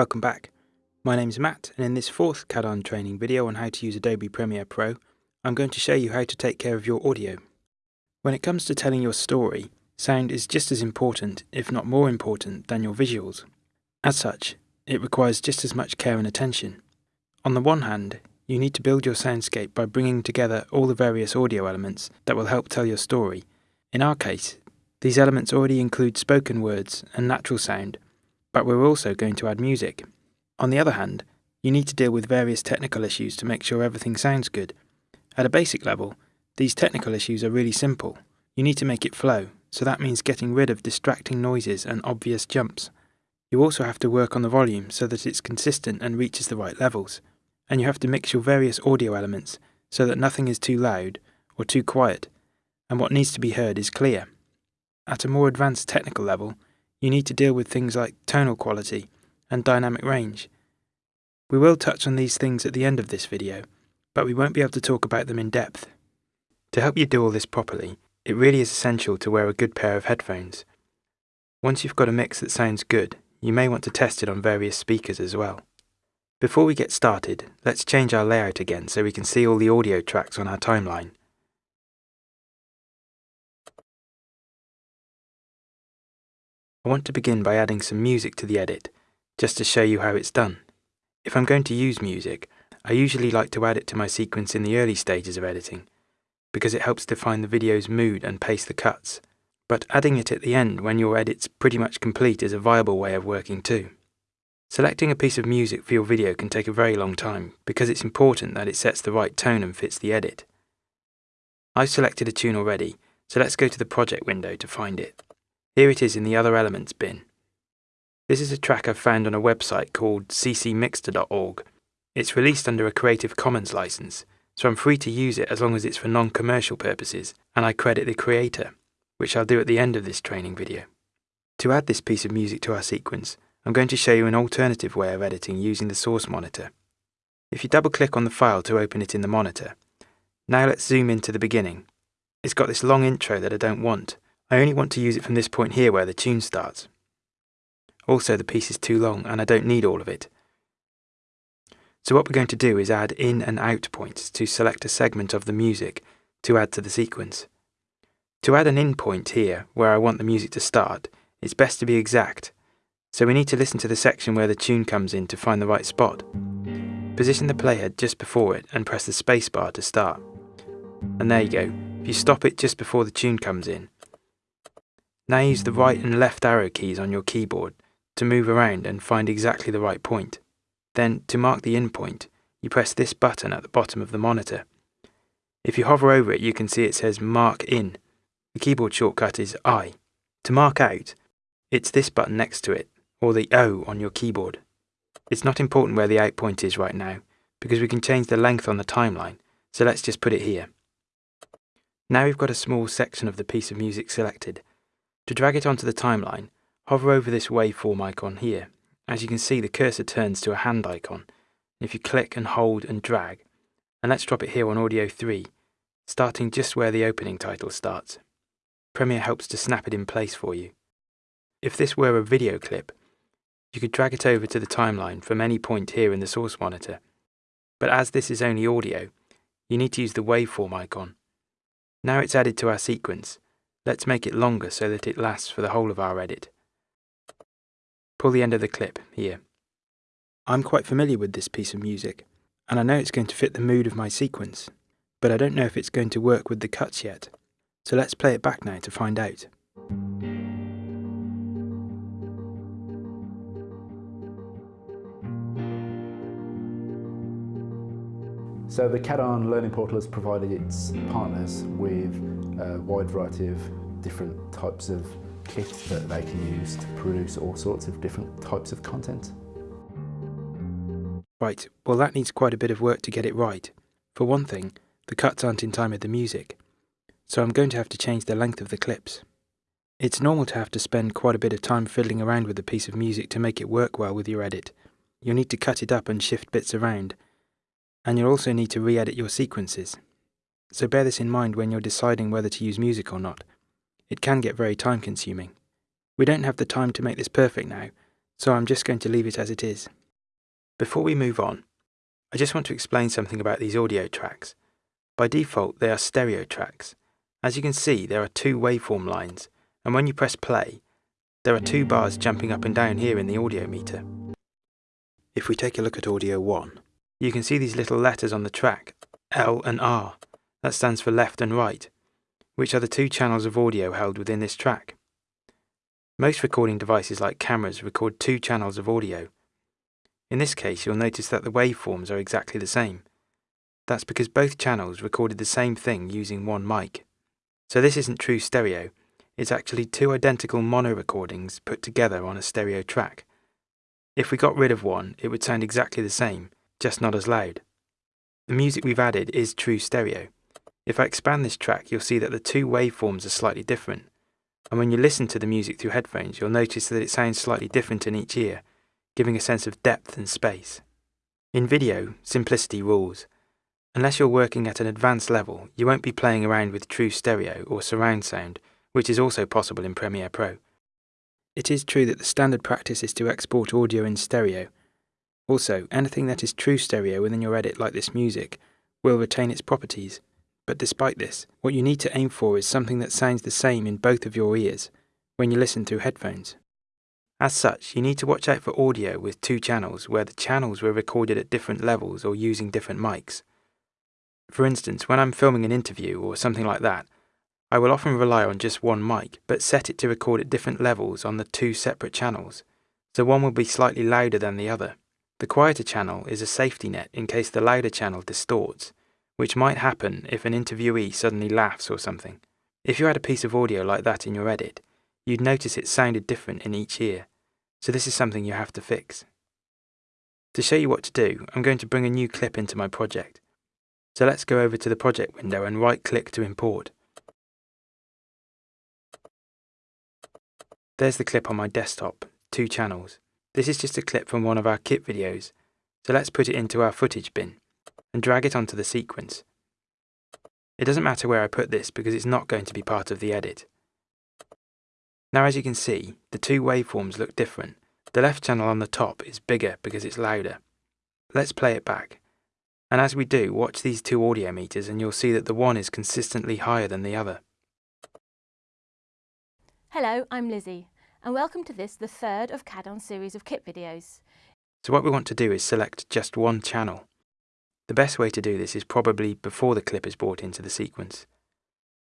Welcome back. My name is Matt and in this fourth CADARN training video on how to use Adobe Premiere Pro, I'm going to show you how to take care of your audio. When it comes to telling your story, sound is just as important, if not more important, than your visuals. As such, it requires just as much care and attention. On the one hand, you need to build your soundscape by bringing together all the various audio elements that will help tell your story. In our case, these elements already include spoken words and natural sound, but we're also going to add music. On the other hand, you need to deal with various technical issues to make sure everything sounds good. At a basic level, these technical issues are really simple. You need to make it flow, so that means getting rid of distracting noises and obvious jumps. You also have to work on the volume so that it's consistent and reaches the right levels. And you have to mix your various audio elements so that nothing is too loud or too quiet, and what needs to be heard is clear. At a more advanced technical level, you need to deal with things like tonal quality and dynamic range. We will touch on these things at the end of this video, but we won't be able to talk about them in depth. To help you do all this properly, it really is essential to wear a good pair of headphones. Once you've got a mix that sounds good, you may want to test it on various speakers as well. Before we get started, let's change our layout again so we can see all the audio tracks on our timeline. Want to begin by adding some music to the edit, just to show you how it's done. If I'm going to use music, I usually like to add it to my sequence in the early stages of editing, because it helps define the video's mood and pace the cuts. But adding it at the end when your edit's pretty much complete is a viable way of working too. Selecting a piece of music for your video can take a very long time, because it's important that it sets the right tone and fits the edit. I've selected a tune already, so let's go to the project window to find it. Here it is in the Other Elements bin. This is a track I've found on a website called ccmixter.org. It's released under a Creative Commons license, so I'm free to use it as long as it's for non-commercial purposes, and I credit the creator, which I'll do at the end of this training video. To add this piece of music to our sequence, I'm going to show you an alternative way of editing using the source monitor. If you double click on the file to open it in the monitor, now let's zoom into the beginning. It's got this long intro that I don't want, I only want to use it from this point here where the tune starts. Also the piece is too long and I don't need all of it. So what we're going to do is add in and out points to select a segment of the music to add to the sequence. To add an in point here, where I want the music to start, it's best to be exact, so we need to listen to the section where the tune comes in to find the right spot. Position the playhead just before it and press the spacebar to start. And there you go, if you stop it just before the tune comes in, now use the right and left arrow keys on your keyboard to move around and find exactly the right point. Then, to mark the in point, you press this button at the bottom of the monitor. If you hover over it, you can see it says Mark In. The keyboard shortcut is I. To mark out, it's this button next to it, or the O on your keyboard. It's not important where the out point is right now, because we can change the length on the timeline, so let's just put it here. Now we've got a small section of the piece of music selected, to drag it onto the timeline, hover over this waveform icon here. As you can see, the cursor turns to a hand icon. If you click and hold and drag, and let's drop it here on Audio 3, starting just where the opening title starts. Premiere helps to snap it in place for you. If this were a video clip, you could drag it over to the timeline from any point here in the source monitor. But as this is only audio, you need to use the waveform icon. Now it's added to our sequence, Let's make it longer so that it lasts for the whole of our edit. Pull the end of the clip, here. I'm quite familiar with this piece of music, and I know it's going to fit the mood of my sequence, but I don't know if it's going to work with the cuts yet. So let's play it back now to find out. So the CADARN Learning Portal has provided its partners with a wide variety of different types of kit that they can use to produce all sorts of different types of content. Right, well that needs quite a bit of work to get it right. For one thing, the cuts aren't in time with the music, so I'm going to have to change the length of the clips. It's normal to have to spend quite a bit of time fiddling around with a piece of music to make it work well with your edit. You'll need to cut it up and shift bits around, and you'll also need to re-edit your sequences. So bear this in mind when you're deciding whether to use music or not. It can get very time consuming. We don't have the time to make this perfect now, so I'm just going to leave it as it is. Before we move on, I just want to explain something about these audio tracks. By default, they are stereo tracks. As you can see, there are two waveform lines, and when you press play, there are two bars jumping up and down here in the audio meter. If we take a look at audio 1, you can see these little letters on the track, L and R. That stands for left and right, which are the two channels of audio held within this track. Most recording devices like cameras record two channels of audio. In this case, you'll notice that the waveforms are exactly the same. That's because both channels recorded the same thing using one mic. So this isn't true stereo, it's actually two identical mono recordings put together on a stereo track. If we got rid of one, it would sound exactly the same, just not as loud. The music we've added is true stereo. If I expand this track, you'll see that the two waveforms are slightly different. And when you listen to the music through headphones, you'll notice that it sounds slightly different in each ear, giving a sense of depth and space. In video, simplicity rules. Unless you're working at an advanced level, you won't be playing around with true stereo or surround sound, which is also possible in Premiere Pro. It is true that the standard practice is to export audio in stereo. Also, anything that is true stereo within your edit like this music will retain its properties. But despite this, what you need to aim for is something that sounds the same in both of your ears when you listen through headphones. As such, you need to watch out for audio with two channels where the channels were recorded at different levels or using different mics. For instance, when I'm filming an interview or something like that, I will often rely on just one mic, but set it to record at different levels on the two separate channels, so one will be slightly louder than the other. The quieter channel is a safety net in case the louder channel distorts, which might happen if an interviewee suddenly laughs or something. If you had a piece of audio like that in your edit, you'd notice it sounded different in each ear, so this is something you have to fix. To show you what to do, I'm going to bring a new clip into my project. So let's go over to the project window and right click to import. There's the clip on my desktop, two channels. This is just a clip from one of our kit videos, so let's put it into our footage bin and drag it onto the sequence. It doesn't matter where I put this because it's not going to be part of the edit. Now as you can see, the two waveforms look different. The left channel on the top is bigger because it's louder. Let's play it back. And as we do, watch these two audio meters and you'll see that the one is consistently higher than the other. Hello, I'm Lizzie, and welcome to this, the third of CADARN series of kit videos. So what we want to do is select just one channel. The best way to do this is probably before the clip is brought into the sequence.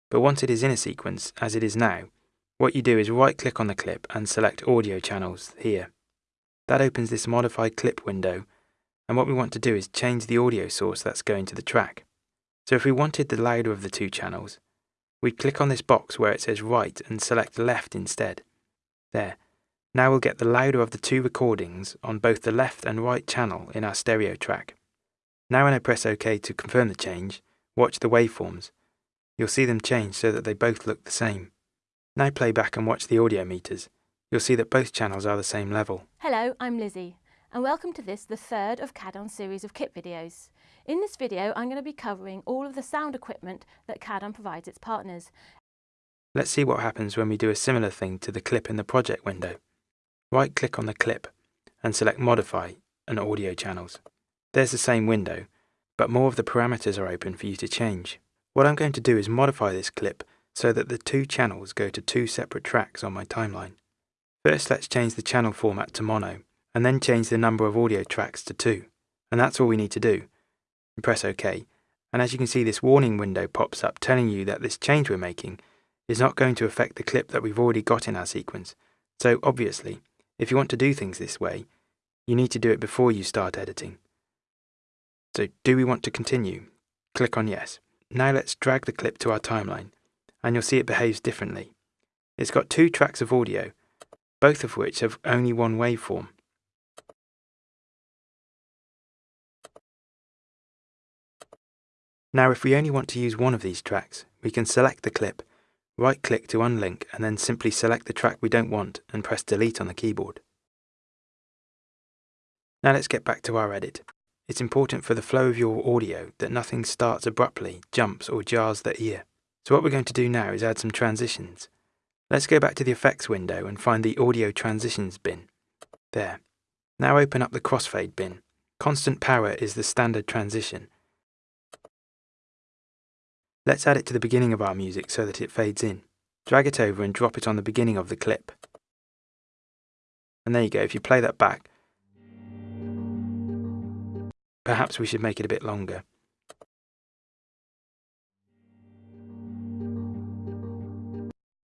But once it is in a sequence, as it is now, what you do is right click on the clip and select audio channels here. That opens this modify clip window and what we want to do is change the audio source that's going to the track. So if we wanted the louder of the two channels, we'd click on this box where it says right and select left instead. There. Now we'll get the louder of the two recordings on both the left and right channel in our stereo track. Now when I press OK to confirm the change, watch the waveforms. You'll see them change so that they both look the same. Now play back and watch the audio meters. You'll see that both channels are the same level. Hello, I'm Lizzie, and welcome to this, the third of CADARN series of kit videos. In this video, I'm going to be covering all of the sound equipment that CADARN provides its partners. Let's see what happens when we do a similar thing to the clip in the project window. Right-click on the clip and select Modify and Audio Channels. There's the same window, but more of the parameters are open for you to change. What I'm going to do is modify this clip so that the two channels go to two separate tracks on my timeline. First let's change the channel format to mono, and then change the number of audio tracks to two. And that's all we need to do and press OK. And as you can see, this warning window pops up telling you that this change we're making is not going to affect the clip that we've already got in our sequence. So obviously, if you want to do things this way, you need to do it before you start editing. So do we want to continue? Click on yes. Now let's drag the clip to our timeline, and you'll see it behaves differently. It's got two tracks of audio, both of which have only one waveform. Now if we only want to use one of these tracks, we can select the clip, right click to unlink and then simply select the track we don't want and press delete on the keyboard. Now let's get back to our edit. It's important for the flow of your audio that nothing starts abruptly, jumps or jars the ear. So what we're going to do now is add some transitions. Let's go back to the effects window and find the audio transitions bin. There. Now open up the crossfade bin. Constant power is the standard transition. Let's add it to the beginning of our music so that it fades in. Drag it over and drop it on the beginning of the clip. And there you go, if you play that back, perhaps we should make it a bit longer.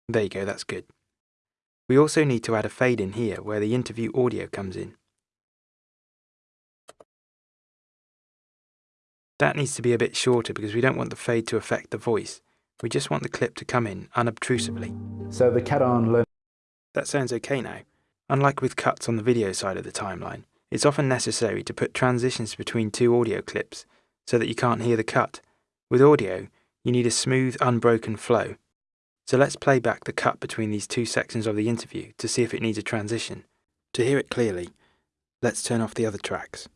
There you go, that's good. We also need to add a fade in here where the interview audio comes in. That needs to be a bit shorter because we don't want the fade to affect the voice. We just want the clip to come in unobtrusively. So the CADARN learn That sounds okay now. Unlike with cuts on the video side of the timeline, it's often necessary to put transitions between two audio clips so that you can't hear the cut. With audio, you need a smooth, unbroken flow. So let's play back the cut between these two sections of the interview to see if it needs a transition. To hear it clearly, let's turn off the other tracks.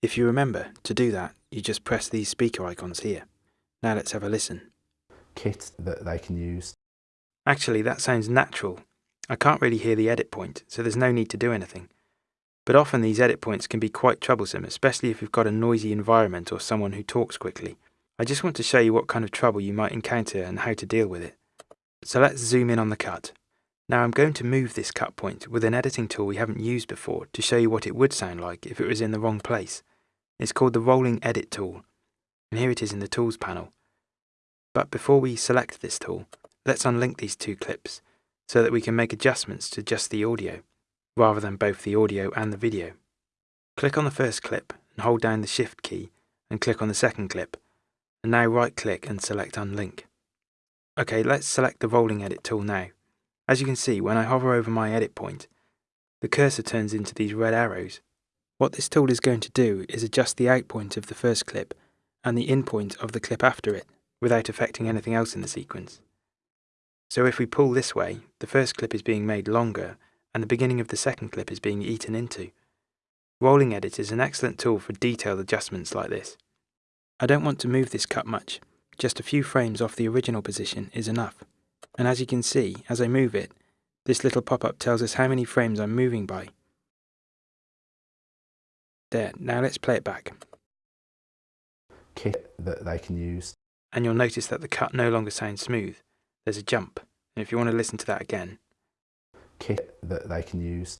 If you remember, to do that, you just press these speaker icons here. Now let's have a listen. kit that they can use. Actually, that sounds natural. I can't really hear the edit point, so there's no need to do anything. But often these edit points can be quite troublesome, especially if you've got a noisy environment or someone who talks quickly. I just want to show you what kind of trouble you might encounter and how to deal with it. So let's zoom in on the cut. Now I'm going to move this cut point with an editing tool we haven't used before to show you what it would sound like if it was in the wrong place. It's called the Rolling Edit tool, and here it is in the Tools panel. But before we select this tool, let's unlink these two clips so that we can make adjustments to just the audio, rather than both the audio and the video. Click on the first clip and hold down the Shift key and click on the second clip, and now right click and select Unlink. Okay, let's select the Rolling Edit tool now. As you can see, when I hover over my edit point, the cursor turns into these red arrows. What this tool is going to do is adjust the out point of the first clip and the in point of the clip after it, without affecting anything else in the sequence. So if we pull this way, the first clip is being made longer and the beginning of the second clip is being eaten into. Rolling Edit is an excellent tool for detailed adjustments like this. I don't want to move this cut much, just a few frames off the original position is enough. And as you can see, as I move it, this little pop-up tells us how many frames I'm moving by. There, now let's play it back. Kit that they can use. And you'll notice that the cut no longer sounds smooth. There's a jump. And if you want to listen to that again, Kit that they can use.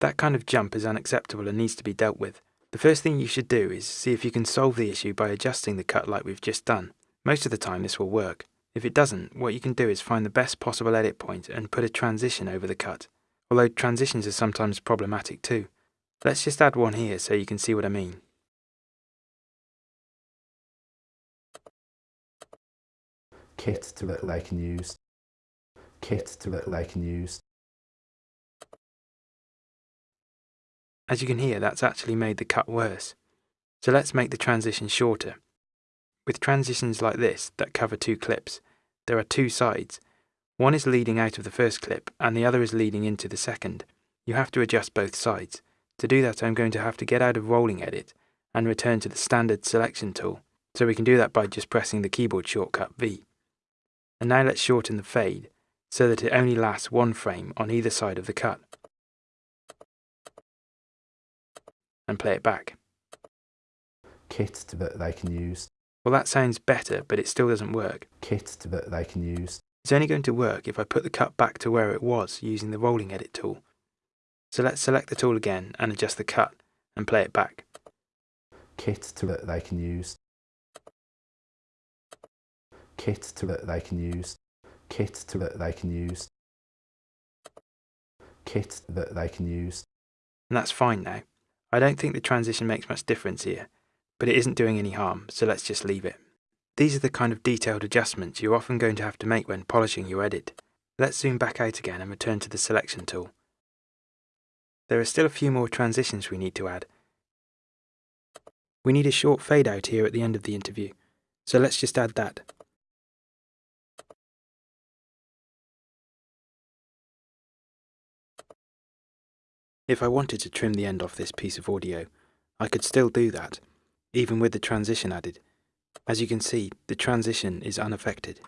that kind of jump is unacceptable and needs to be dealt with. The first thing you should do is see if you can solve the issue by adjusting the cut like we've just done. Most of the time this will work. If it doesn't, what you can do is find the best possible edit point and put a transition over the cut, although transitions are sometimes problematic too. Let's just add one here so you can see what I mean. Kit to that they can use. Kit to that they can use. As you can hear, that's actually made the cut worse. So let's make the transition shorter. With transitions like this that cover two clips, there are two sides. One is leading out of the first clip and the other is leading into the second. You have to adjust both sides. To do that I'm going to have to get out of Rolling Edit and return to the standard selection tool. So we can do that by just pressing the keyboard shortcut V. And now let's shorten the fade so that it only lasts one frame on either side of the cut. And play it back. Kit that they can use. Well, that sounds better, but it still doesn't work. Kit that they can use. It's only going to work if I put the cut back to where it was using the rolling edit tool. So let's select the tool again and adjust the cut and play it back. Kit that they can use. Kit that they can use. Kit that they can use. Kit that they can use. And that's fine now. I don't think the transition makes much difference here, but it isn't doing any harm, so let's just leave it. These are the kind of detailed adjustments you're often going to have to make when polishing your edit. Let's zoom back out again and return to the selection tool. There are still a few more transitions we need to add. We need a short fade out here at the end of the interview, so let's just add that. If I wanted to trim the end off this piece of audio, I could still do that, even with the transition added. As you can see, the transition is unaffected.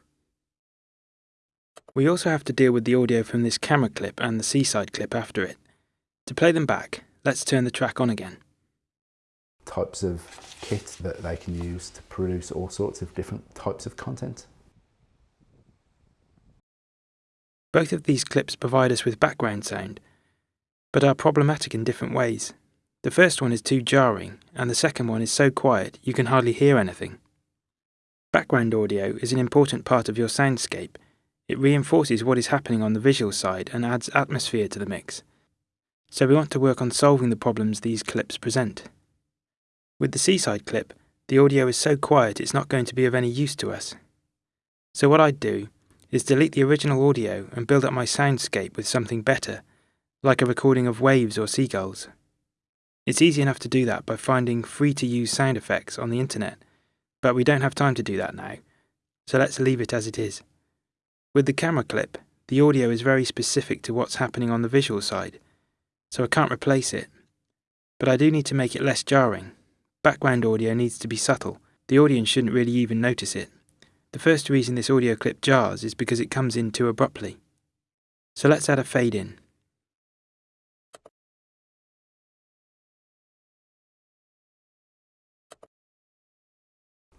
We also have to deal with the audio from this camera clip and the seaside clip after it. To play them back, let's turn the track on again. Types of kit that they can use to produce all sorts of different types of content. Both of these clips provide us with background sound, but are problematic in different ways. The first one is too jarring, and the second one is so quiet you can hardly hear anything. Background audio is an important part of your soundscape. It reinforces what is happening on the visual side and adds atmosphere to the mix. So we want to work on solving the problems these clips present. With the seaside clip, the audio is so quiet it's not going to be of any use to us. So what I'd do is delete the original audio and build up my soundscape with something better, like a recording of waves or seagulls. It's easy enough to do that by finding free to use sound effects on the internet, but we don't have time to do that now, so let's leave it as it is. With the camera clip, the audio is very specific to what's happening on the visual side, so I can't replace it. But I do need to make it less jarring. Background audio needs to be subtle, the audience shouldn't really even notice it. The first reason this audio clip jars is because it comes in too abruptly. So let's add a fade in.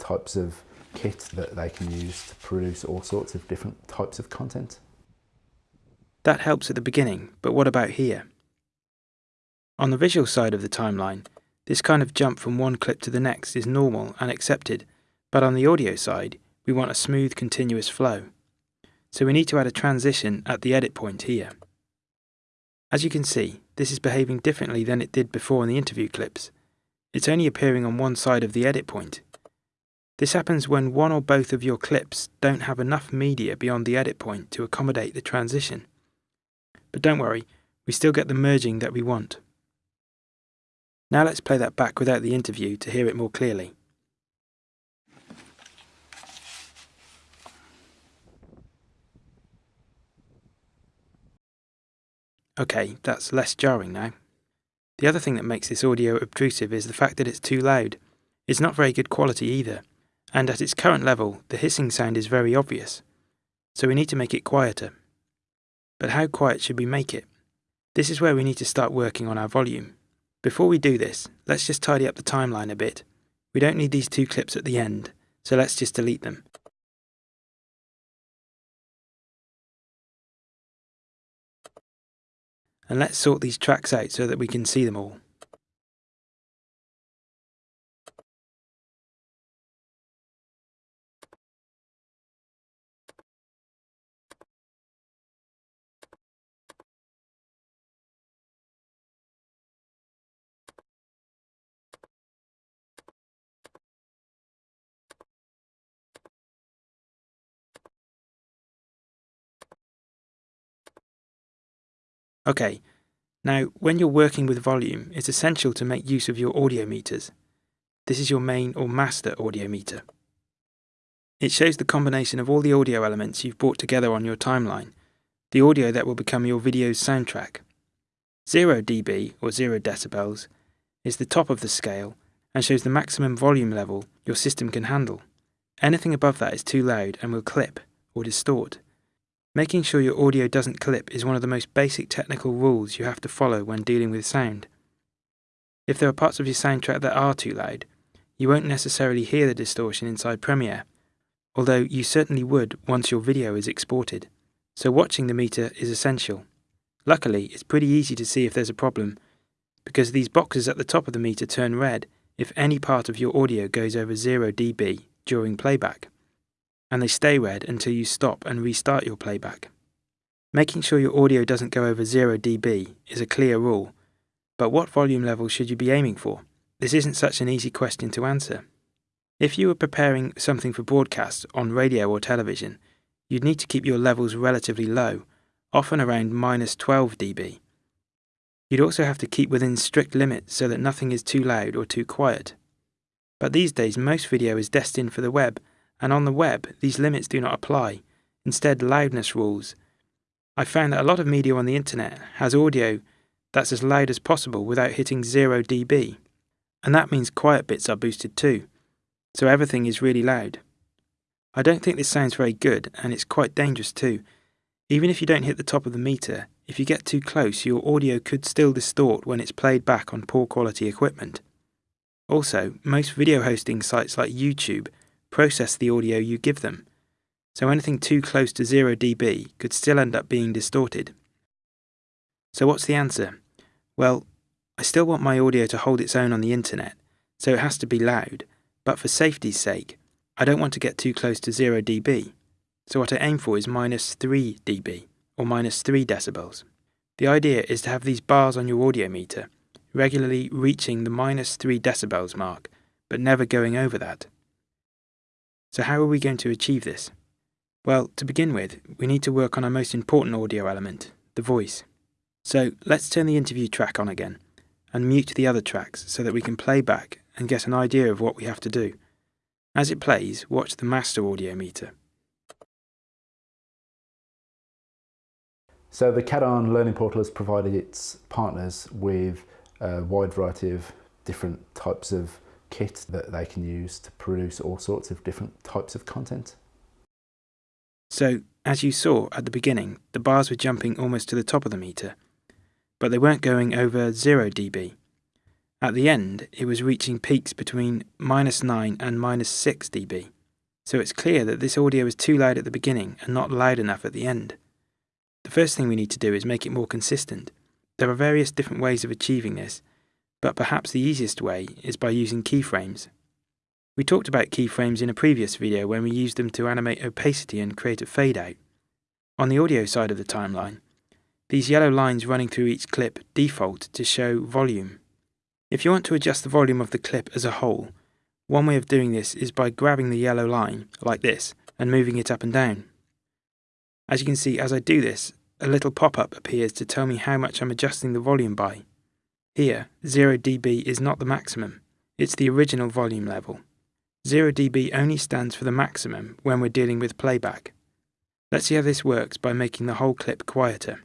Types of kit that they can use to produce all sorts of different types of content. That helps at the beginning, but what about here? On the visual side of the timeline, this kind of jump from one clip to the next is normal and accepted, but on the audio side, we want a smooth continuous flow. So we need to add a transition at the edit point here. As you can see, this is behaving differently than it did before in the interview clips. It's only appearing on one side of the edit point. This happens when one or both of your clips don't have enough media beyond the edit point to accommodate the transition. But don't worry, we still get the merging that we want. Now let's play that back without the interview to hear it more clearly. Okay, that's less jarring now. The other thing that makes this audio obtrusive is the fact that it's too loud. It's not very good quality either, and at its current level, the hissing sound is very obvious. So we need to make it quieter. But how quiet should we make it? This is where we need to start working on our volume. Before we do this, let's just tidy up the timeline a bit. We don't need these two clips at the end, so let's just delete them. And let's sort these tracks out so that we can see them all. Okay, now when you're working with volume, it's essential to make use of your audio meters. This is your main or master audio meter. It shows the combination of all the audio elements you've brought together on your timeline, the audio that will become your video's soundtrack. 0 dB, or 0 decibels, is the top of the scale and shows the maximum volume level your system can handle. Anything above that is too loud and will clip or distort. Making sure your audio doesn't clip is one of the most basic technical rules you have to follow when dealing with sound. If there are parts of your soundtrack that are too loud, you won't necessarily hear the distortion inside Premiere, although you certainly would once your video is exported. So watching the meter is essential. Luckily, it's pretty easy to see if there's a problem, because these boxes at the top of the meter turn red if any part of your audio goes over 0 dB during playback and they stay red until you stop and restart your playback. Making sure your audio doesn't go over 0 dB is a clear rule, but what volume level should you be aiming for? This isn't such an easy question to answer. If you were preparing something for broadcast on radio or television, you'd need to keep your levels relatively low, often around minus 12 dB. You'd also have to keep within strict limits so that nothing is too loud or too quiet. But these days, most video is destined for the web and on the web, these limits do not apply, instead, loudness rules. I found that a lot of media on the internet has audio that's as loud as possible without hitting 0 dB, and that means quiet bits are boosted too, so everything is really loud. I don't think this sounds very good, and it's quite dangerous too. Even if you don't hit the top of the meter, if you get too close, your audio could still distort when it's played back on poor quality equipment. Also, most video hosting sites like YouTube process the audio you give them, so anything too close to 0 dB could still end up being distorted. So what's the answer? Well, I still want my audio to hold its own on the internet, so it has to be loud, but for safety's sake, I don't want to get too close to 0 dB. So what I aim for is minus 3 dB, or minus 3 decibels. The idea is to have these bars on your audio meter regularly reaching the minus 3 decibels mark, but never going over that. So how are we going to achieve this? Well, to begin with, we need to work on our most important audio element, the voice. So let's turn the interview track on again, and mute the other tracks so that we can play back and get an idea of what we have to do. As it plays, watch the master audio meter. So the CADARN Learning Portal has provided its partners with a wide variety of different types of kit that they can use to produce all sorts of different types of content. So, as you saw at the beginning, the bars were jumping almost to the top of the meter, but they weren't going over 0 dB. At the end, it was reaching peaks between minus 9 and minus 6 dB. So it's clear that this audio is too loud at the beginning and not loud enough at the end. The first thing we need to do is make it more consistent. There are various different ways of achieving this, but perhaps the easiest way is by using keyframes. We talked about keyframes in a previous video when we used them to animate opacity and create a fade out. On the audio side of the timeline, these yellow lines running through each clip default to show volume. If you want to adjust the volume of the clip as a whole, one way of doing this is by grabbing the yellow line, like this, and moving it up and down. As you can see, as I do this, a little pop-up appears to tell me how much I'm adjusting the volume by. Here, 0 dB is not the maximum, it's the original volume level. 0 dB only stands for the maximum when we're dealing with playback. Let's see how this works by making the whole clip quieter.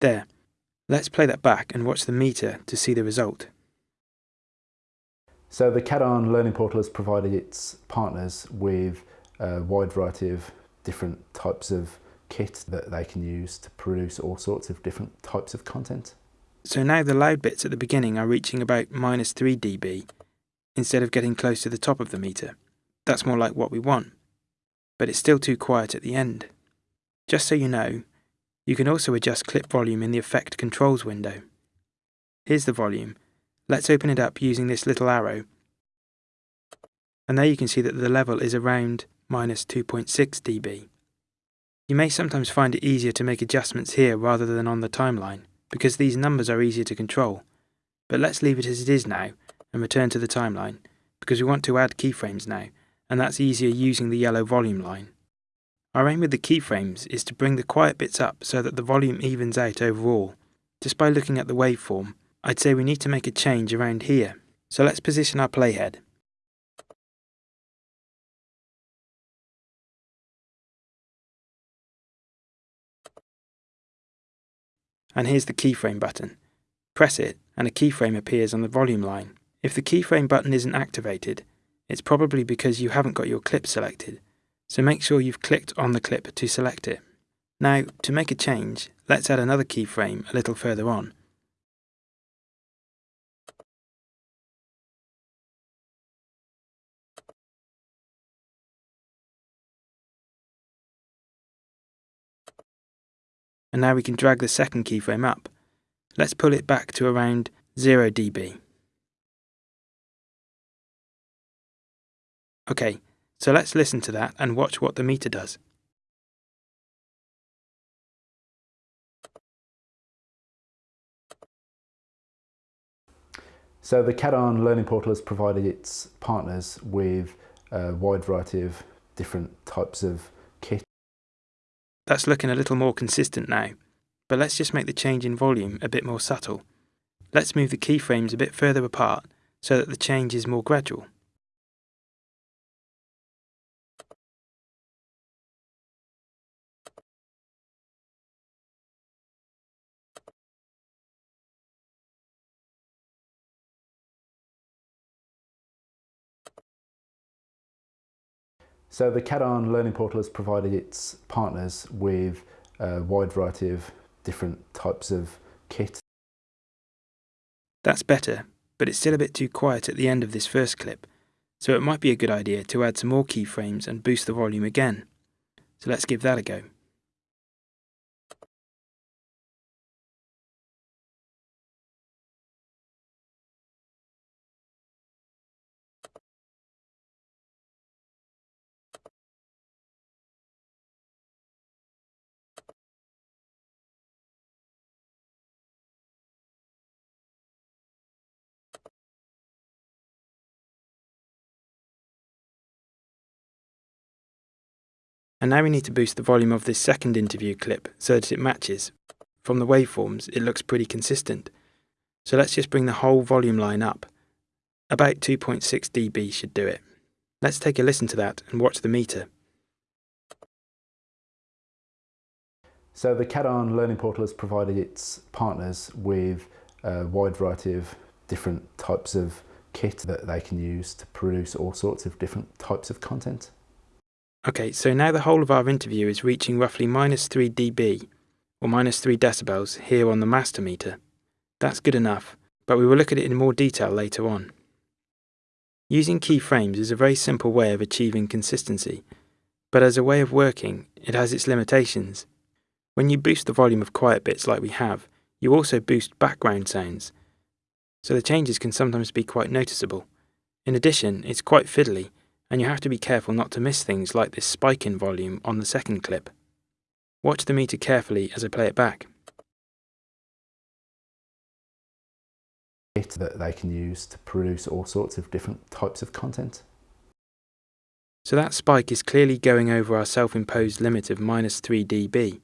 There, Let's play that back and watch the meter to see the result. So the CADARN Learning Portal has provided its partners with a wide variety of different types of kit that they can use to produce all sorts of different types of content. So now the loud bits at the beginning are reaching about minus 3 dB instead of getting close to the top of the meter. That's more like what we want. But it's still too quiet at the end. Just so you know, you can also adjust clip volume in the Effect Controls window. Here's the volume. Let's open it up using this little arrow. And there you can see that the level is around minus 2.6 dB. You may sometimes find it easier to make adjustments here rather than on the timeline, because these numbers are easier to control. But let's leave it as it is now and return to the timeline, because we want to add keyframes now, and that's easier using the yellow volume line. Our aim with the keyframes is to bring the quiet bits up so that the volume evens out overall. Just by looking at the waveform, I'd say we need to make a change around here. So let's position our playhead. And here's the keyframe button. Press it and a keyframe appears on the volume line. If the keyframe button isn't activated, it's probably because you haven't got your clip selected so make sure you've clicked on the clip to select it. Now, to make a change, let's add another keyframe a little further on. And now we can drag the second keyframe up. Let's pull it back to around 0 dB. Okay, so let's listen to that and watch what the meter does. So the CADARN Learning Portal has provided its partners with a wide variety of different types of. That's looking a little more consistent now, but let's just make the change in volume a bit more subtle. Let's move the keyframes a bit further apart so that the change is more gradual. So the CADARN Learning Portal has provided its partners with a wide variety of different types of kit. That's better, but it's still a bit too quiet at the end of this first clip, so it might be a good idea to add some more keyframes and boost the volume again. So let's give that a go. And now we need to boost the volume of this second interview clip so that it matches. From the waveforms, it looks pretty consistent. So let's just bring the whole volume line up. About 2.6 dB should do it. Let's take a listen to that and watch the meter. So the CADARN Learning Portal has provided its partners with a wide variety of different types of kit that they can use to produce all sorts of different types of content. Okay, so now the whole of our interview is reaching roughly minus 3 dB, or minus 3 decibels, here on the master meter. That's good enough, but we will look at it in more detail later on. Using keyframes is a very simple way of achieving consistency, but as a way of working, it has its limitations. When you boost the volume of quiet bits like we have, you also boost background sounds, so the changes can sometimes be quite noticeable. In addition, it's quite fiddly, and you have to be careful not to miss things like this spike in volume on the second clip. Watch the meter carefully as I play it back. that they can use to produce all sorts of different types of content. So that spike is clearly going over our self-imposed limit of minus 3 dB.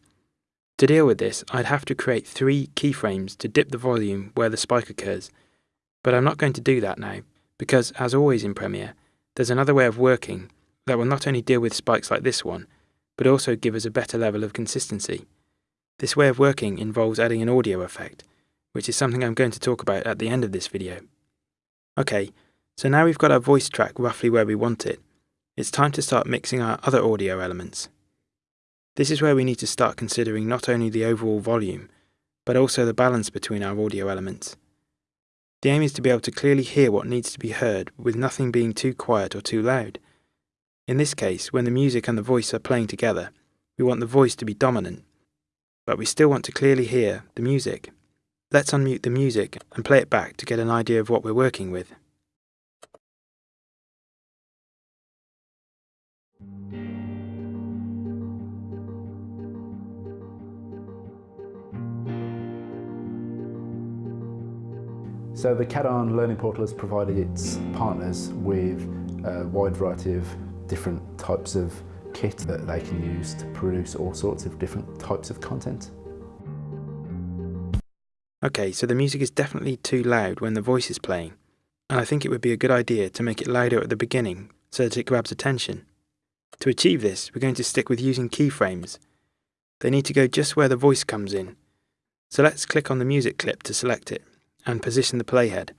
To deal with this, I'd have to create three keyframes to dip the volume where the spike occurs, but I'm not going to do that now, because as always in Premiere, there's another way of working that will not only deal with spikes like this one, but also give us a better level of consistency. This way of working involves adding an audio effect, which is something I'm going to talk about at the end of this video. Okay, so now we've got our voice track roughly where we want it, it's time to start mixing our other audio elements. This is where we need to start considering not only the overall volume, but also the balance between our audio elements. The aim is to be able to clearly hear what needs to be heard with nothing being too quiet or too loud. In this case, when the music and the voice are playing together, we want the voice to be dominant, but we still want to clearly hear the music. Let's unmute the music and play it back to get an idea of what we're working with. So the CADARN Learning Portal has provided its partners with a wide variety of different types of kit that they can use to produce all sorts of different types of content. Okay, so the music is definitely too loud when the voice is playing, and I think it would be a good idea to make it louder at the beginning so that it grabs attention. To achieve this, we're going to stick with using keyframes. They need to go just where the voice comes in. So let's click on the music clip to select it and position the playhead.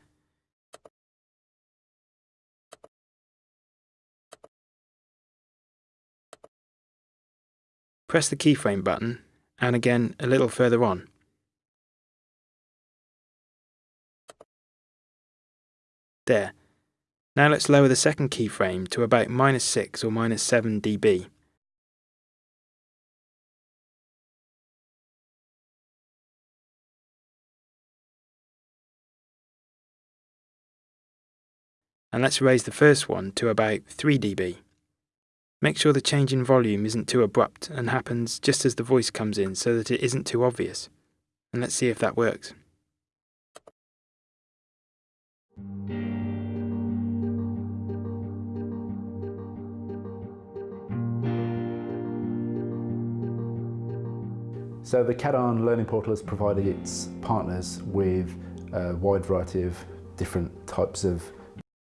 Press the keyframe button and again a little further on. There. Now let's lower the second keyframe to about minus 6 or minus 7 dB. And let's raise the first one to about 3 dB. Make sure the change in volume isn't too abrupt and happens just as the voice comes in so that it isn't too obvious. And let's see if that works. So the CADARN Learning Portal has provided its partners with a wide variety of different types of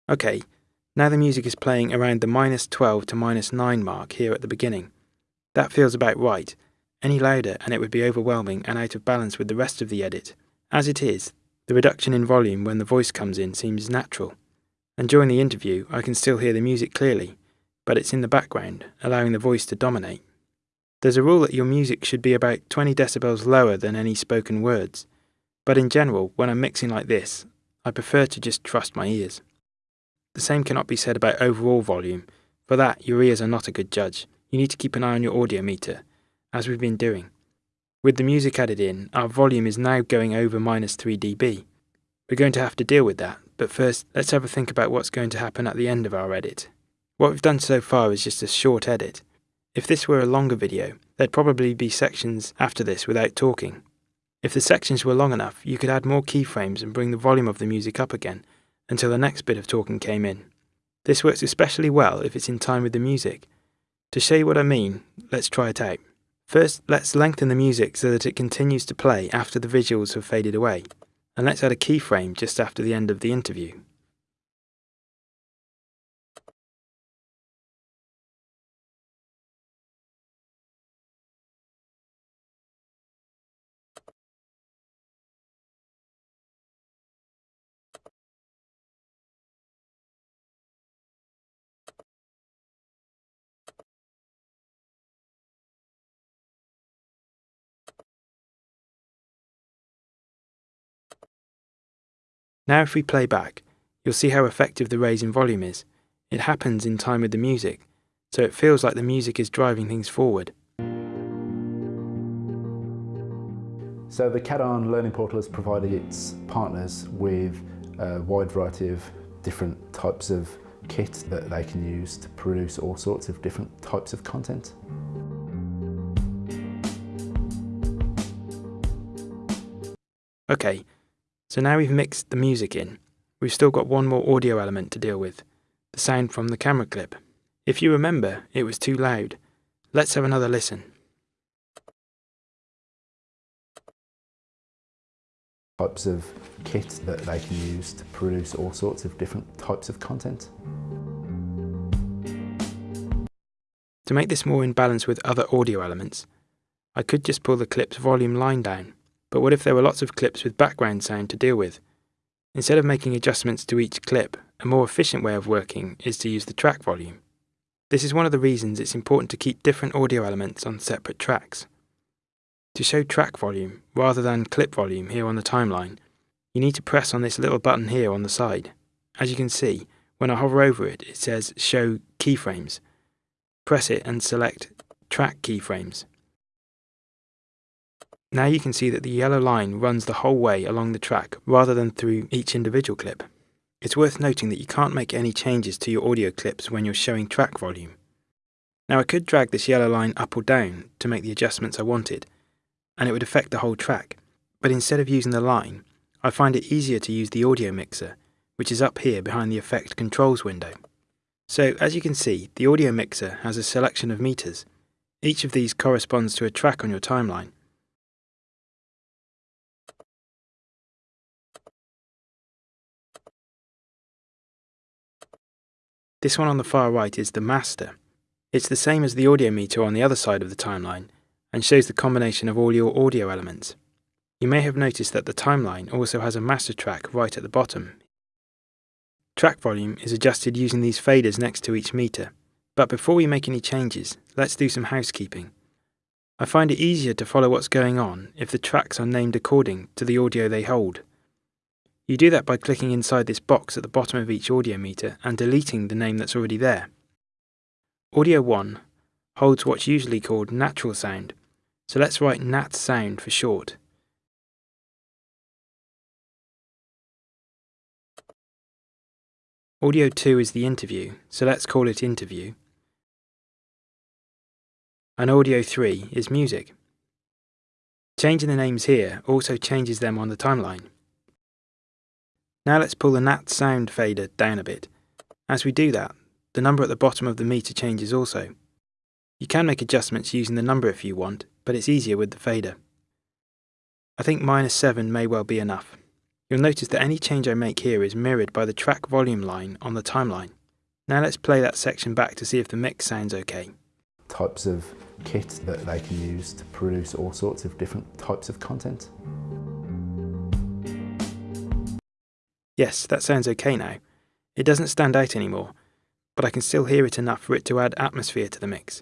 Okay, now the music is playing around the minus 12 to minus 9 mark here at the beginning. That feels about right. Any louder and it would be overwhelming and out of balance with the rest of the edit. As it is, the reduction in volume when the voice comes in seems natural. And during the interview, I can still hear the music clearly, but it's in the background, allowing the voice to dominate. There's a rule that your music should be about 20 decibels lower than any spoken words, but in general, when I'm mixing like this, I prefer to just trust my ears. The same cannot be said about overall volume, for that your ears are not a good judge. You need to keep an eye on your audio meter, as we've been doing. With the music added in, our volume is now going over minus 3 dB. We're going to have to deal with that, but first let's have a think about what's going to happen at the end of our edit. What we've done so far is just a short edit, if this were a longer video, there'd probably be sections after this without talking. If the sections were long enough, you could add more keyframes and bring the volume of the music up again until the next bit of talking came in. This works especially well if it's in time with the music. To show you what I mean, let's try it out. First, let's lengthen the music so that it continues to play after the visuals have faded away. And let's add a keyframe just after the end of the interview. Now if we play back, you'll see how effective the raise in volume is. It happens in time with the music, so it feels like the music is driving things forward. So the CADARN Learning Portal has provided its partners with a wide variety of different types of kit that they can use to produce all sorts of different types of content. So now we've mixed the music in, we've still got one more audio element to deal with, the sound from the camera clip. If you remember, it was too loud. Let's have another listen. Types of kit that they can use to produce all sorts of different types of content. To make this more in balance with other audio elements, I could just pull the clip's volume line down. But what if there were lots of clips with background sound to deal with? Instead of making adjustments to each clip, a more efficient way of working is to use the track volume. This is one of the reasons it's important to keep different audio elements on separate tracks. To show track volume, rather than clip volume here on the timeline, you need to press on this little button here on the side. As you can see, when I hover over it, it says Show Keyframes. Press it and select Track Keyframes. Now you can see that the yellow line runs the whole way along the track rather than through each individual clip. It's worth noting that you can't make any changes to your audio clips when you're showing track volume. Now I could drag this yellow line up or down to make the adjustments I wanted, and it would affect the whole track, but instead of using the line, I find it easier to use the audio mixer, which is up here behind the effect controls window. So as you can see, the audio mixer has a selection of meters. Each of these corresponds to a track on your timeline, This one on the far right is the master. It's the same as the audio meter on the other side of the timeline and shows the combination of all your audio elements. You may have noticed that the timeline also has a master track right at the bottom. Track volume is adjusted using these faders next to each meter. But before we make any changes, let's do some housekeeping. I find it easier to follow what's going on if the tracks are named according to the audio they hold. You do that by clicking inside this box at the bottom of each audio meter and deleting the name that's already there. Audio 1 holds what's usually called natural sound, so let's write nat sound for short. Audio 2 is the interview, so let's call it interview. And audio 3 is music. Changing the names here also changes them on the timeline. Now let's pull the nat sound fader down a bit. As we do that, the number at the bottom of the meter changes also. You can make adjustments using the number if you want, but it's easier with the fader. I think minus 7 may well be enough. You'll notice that any change I make here is mirrored by the track volume line on the timeline. Now let's play that section back to see if the mix sounds okay. Types of kit that they can use to produce all sorts of different types of content. Yes, that sounds okay now. It doesn't stand out anymore, but I can still hear it enough for it to add atmosphere to the mix.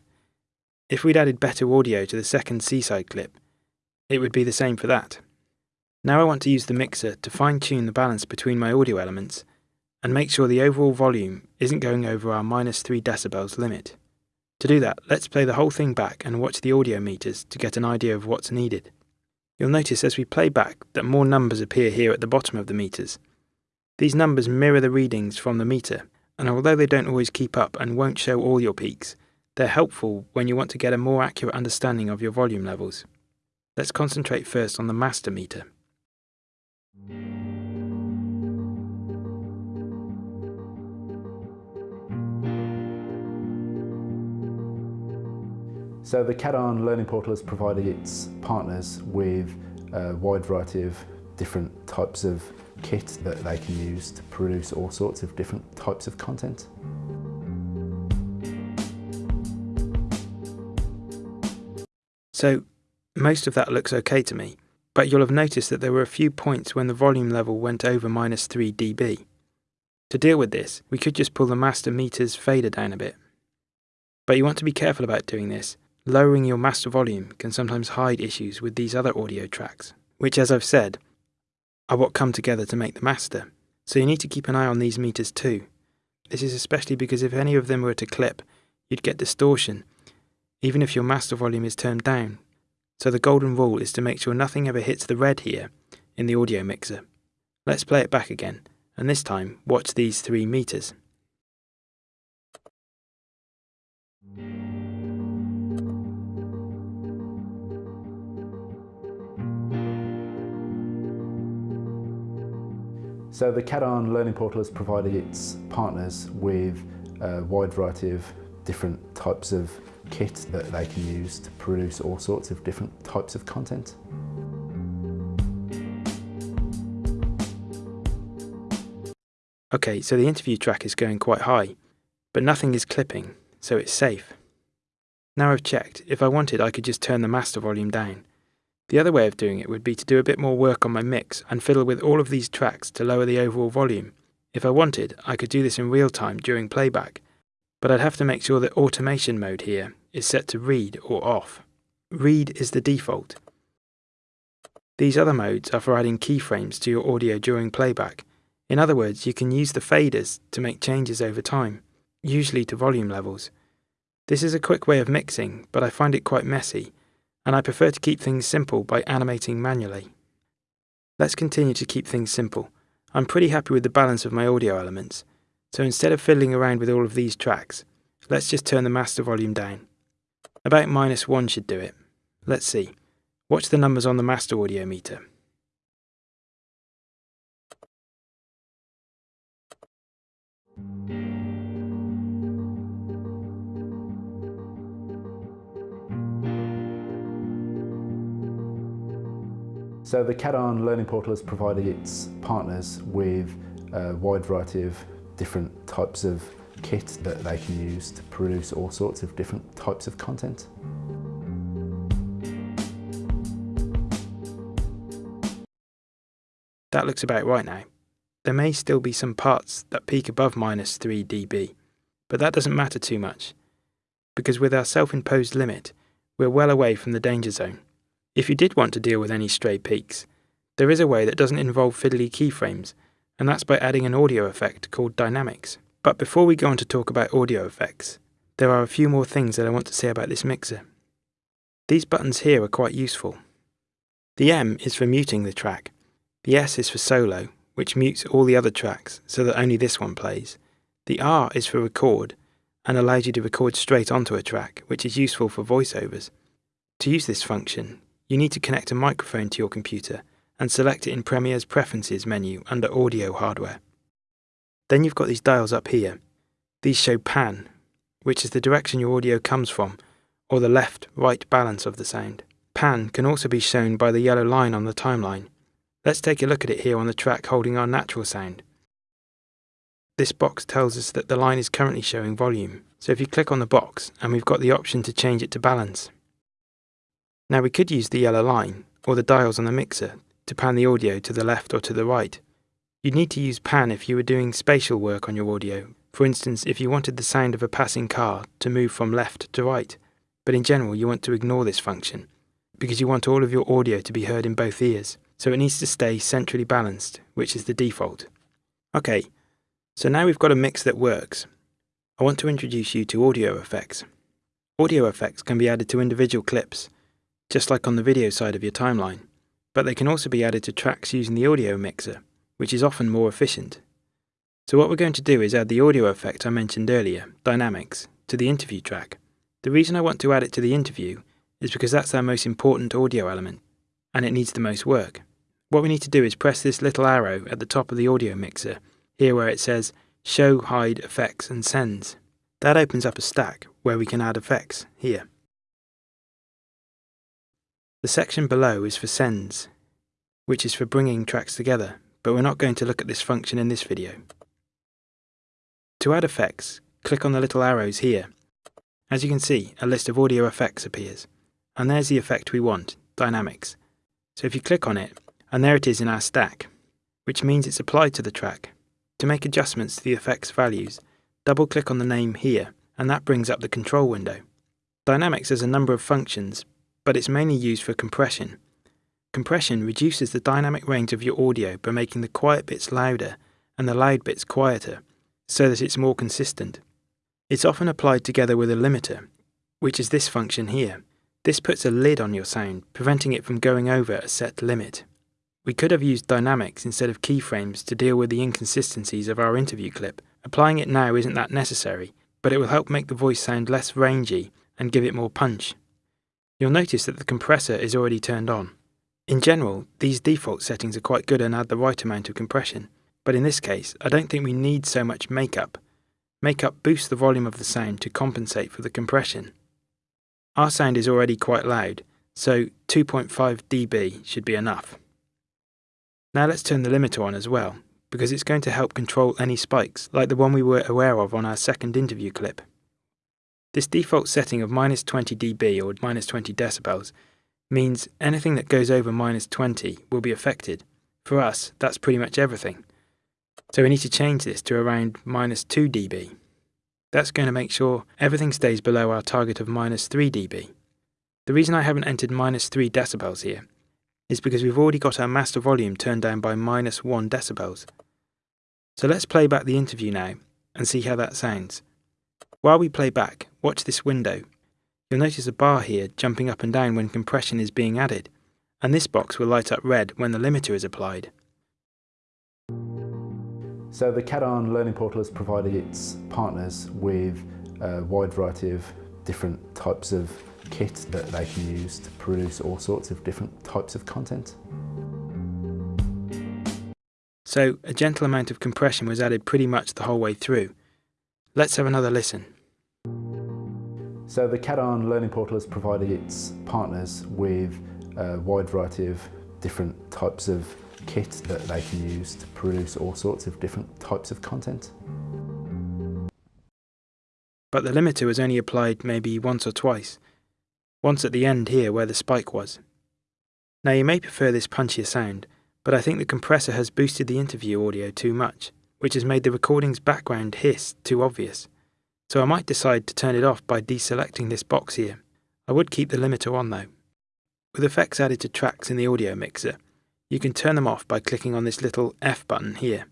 If we'd added better audio to the second seaside clip, it would be the same for that. Now I want to use the mixer to fine tune the balance between my audio elements and make sure the overall volume isn't going over our minus 3 decibels limit. To do that, let's play the whole thing back and watch the audio meters to get an idea of what's needed. You'll notice as we play back that more numbers appear here at the bottom of the meters. These numbers mirror the readings from the meter, and although they don't always keep up and won't show all your peaks, they're helpful when you want to get a more accurate understanding of your volume levels. Let's concentrate first on the master meter. So the CADARN Learning Portal has provided its partners with a wide variety of different types of kit that they can use to produce all sorts of different types of content. So, most of that looks okay to me, but you'll have noticed that there were a few points when the volume level went over minus 3 dB. To deal with this, we could just pull the master meter's fader down a bit. But you want to be careful about doing this Lowering your master volume can sometimes hide issues with these other audio tracks, which, as I've said, are what come together to make the master. So you need to keep an eye on these meters too. This is especially because if any of them were to clip, you'd get distortion, even if your master volume is turned down. So the golden rule is to make sure nothing ever hits the red here in the audio mixer. Let's play it back again, and this time watch these three meters. So the CADARN Learning Portal has provided its partners with a wide variety of different types of kit that they can use to produce all sorts of different types of content. Okay, so the interview track is going quite high, but nothing is clipping, so it's safe. Now I've checked, if I wanted I could just turn the master volume down. The other way of doing it would be to do a bit more work on my mix and fiddle with all of these tracks to lower the overall volume. If I wanted, I could do this in real time during playback, but I'd have to make sure that automation mode here is set to read or off. Read is the default. These other modes are for adding keyframes to your audio during playback. In other words, you can use the faders to make changes over time, usually to volume levels. This is a quick way of mixing, but I find it quite messy and I prefer to keep things simple by animating manually. Let's continue to keep things simple. I'm pretty happy with the balance of my audio elements, so instead of fiddling around with all of these tracks, let's just turn the master volume down. About minus 1 should do it. Let's see. Watch the numbers on the master audio meter. So the CADARN Learning Portal has provided its partners with a wide variety of different types of kit that they can use to produce all sorts of different types of content. That looks about right now. There may still be some parts that peak above minus 3 dB, but that doesn't matter too much, because with our self-imposed limit, we're well away from the danger zone. If you did want to deal with any stray peaks, there is a way that doesn't involve fiddly keyframes, and that's by adding an audio effect called dynamics. But before we go on to talk about audio effects, there are a few more things that I want to say about this mixer. These buttons here are quite useful. The M is for muting the track, the S is for solo, which mutes all the other tracks so that only this one plays. The R is for record, and allows you to record straight onto a track, which is useful for voiceovers. To use this function, you need to connect a microphone to your computer and select it in Premiere's Preferences menu under Audio Hardware. Then you've got these dials up here. These show pan, which is the direction your audio comes from, or the left-right balance of the sound. Pan can also be shown by the yellow line on the timeline. Let's take a look at it here on the track holding our natural sound. This box tells us that the line is currently showing volume, so if you click on the box and we've got the option to change it to balance. Now we could use the yellow line, or the dials on the mixer, to pan the audio to the left or to the right. You'd need to use pan if you were doing spatial work on your audio, for instance if you wanted the sound of a passing car to move from left to right. but in general you want to ignore this function because you want all of your audio to be heard in both ears, so it needs to stay centrally balanced, which is the default. Okay, so now we've got a mix that works. I want to introduce you to audio effects. Audio effects can be added to individual clips, just like on the video side of your timeline, but they can also be added to tracks using the audio mixer, which is often more efficient. So what we're going to do is add the audio effect I mentioned earlier, Dynamics, to the interview track. The reason I want to add it to the interview is because that's our most important audio element, and it needs the most work. What we need to do is press this little arrow at the top of the audio mixer, here where it says Show, Hide, Effects and Sends. That opens up a stack where we can add effects, here. The section below is for Sends, which is for bringing tracks together, but we're not going to look at this function in this video. To add effects, click on the little arrows here. As you can see, a list of audio effects appears. And there's the effect we want, Dynamics. So if you click on it, and there it is in our stack, which means it's applied to the track. To make adjustments to the effects values, double click on the name here, and that brings up the control window. Dynamics has a number of functions, but it's mainly used for compression. Compression reduces the dynamic range of your audio by making the quiet bits louder and the loud bits quieter, so that it's more consistent. It's often applied together with a limiter, which is this function here. This puts a lid on your sound, preventing it from going over a set limit. We could have used dynamics instead of keyframes to deal with the inconsistencies of our interview clip. Applying it now isn't that necessary, but it will help make the voice sound less rangy and give it more punch. You'll notice that the compressor is already turned on. In general, these default settings are quite good and add the right amount of compression, but in this case, I don't think we need so much makeup. Makeup boosts the volume of the sound to compensate for the compression. Our sound is already quite loud, so 2.5 dB should be enough. Now let's turn the limiter on as well, because it's going to help control any spikes, like the one we were aware of on our second interview clip. This default setting of minus 20 dB or minus 20 decibels means anything that goes over minus 20 will be affected. For us, that's pretty much everything. So we need to change this to around minus 2 dB. That's going to make sure everything stays below our target of minus 3 dB. The reason I haven't entered minus 3 decibels here is because we've already got our master volume turned down by minus 1 decibels. So let's play back the interview now and see how that sounds. While we play back, watch this window. You'll notice a bar here jumping up and down when compression is being added, and this box will light up red when the limiter is applied. So the CADARN Learning Portal has provided its partners with a wide variety of different types of kit that they can use to produce all sorts of different types of content. So a gentle amount of compression was added pretty much the whole way through. Let's have another listen. So the CADARN Learning Portal has provided its partners with a wide variety of different types of kit that they can use to produce all sorts of different types of content. But the limiter was only applied maybe once or twice, once at the end here where the spike was. Now you may prefer this punchier sound, but I think the compressor has boosted the interview audio too much, which has made the recording's background hiss too obvious. So I might decide to turn it off by deselecting this box here. I would keep the limiter on though. With effects added to tracks in the audio mixer, you can turn them off by clicking on this little F button here.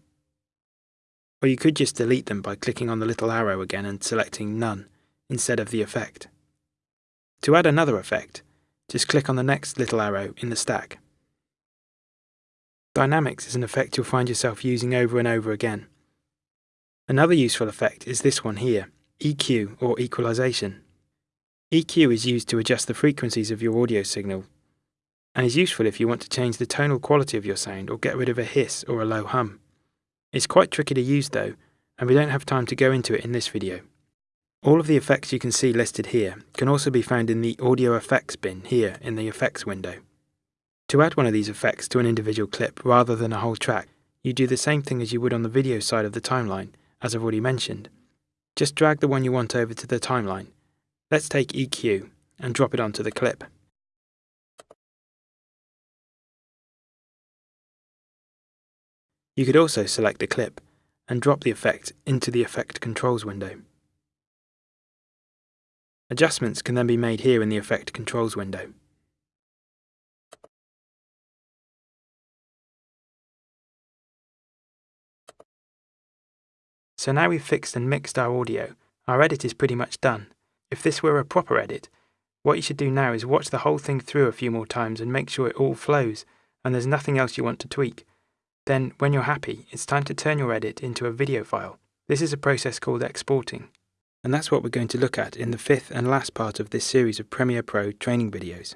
Or you could just delete them by clicking on the little arrow again and selecting None instead of the effect. To add another effect, just click on the next little arrow in the stack. Dynamics is an effect you'll find yourself using over and over again. Another useful effect is this one here, EQ or equalization. EQ is used to adjust the frequencies of your audio signal and is useful if you want to change the tonal quality of your sound or get rid of a hiss or a low hum. It's quite tricky to use though, and we don't have time to go into it in this video. All of the effects you can see listed here can also be found in the Audio Effects bin here in the Effects window. To add one of these effects to an individual clip rather than a whole track, you do the same thing as you would on the video side of the timeline, as I've already mentioned. Just drag the one you want over to the timeline. Let's take EQ and drop it onto the clip. You could also select a clip and drop the effect into the Effect Controls window. Adjustments can then be made here in the Effect Controls window. So now we've fixed and mixed our audio, our edit is pretty much done. If this were a proper edit, what you should do now is watch the whole thing through a few more times and make sure it all flows and there's nothing else you want to tweak. Then, when you're happy, it's time to turn your edit into a video file. This is a process called exporting. And that's what we're going to look at in the fifth and last part of this series of Premiere Pro training videos.